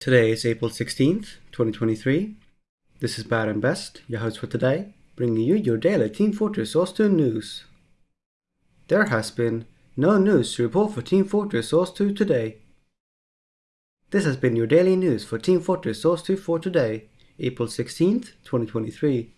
Today is April 16th, 2023. This is Bad and Best, your host for today, bringing you your daily Team Fortress Source 2 news. There has been no news to report for Team Fortress Source 2 today. This has been your daily news for Team Fortress Source 2 for today, April 16th, 2023.